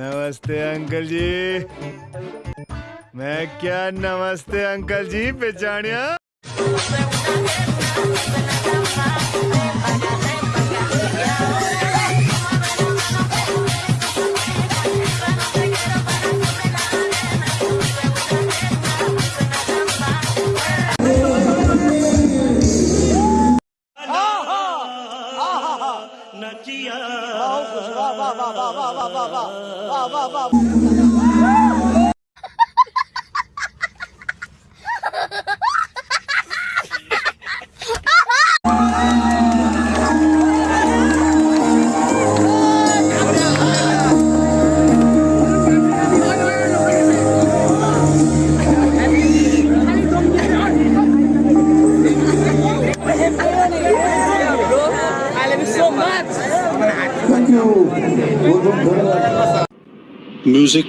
नमस्ते अंकल जी। मैं क्या नमस्ते अंकल जी पहचानिया? नचिया। 哇哇哇哇哇哇哇哇哇哇！Thank you. Music.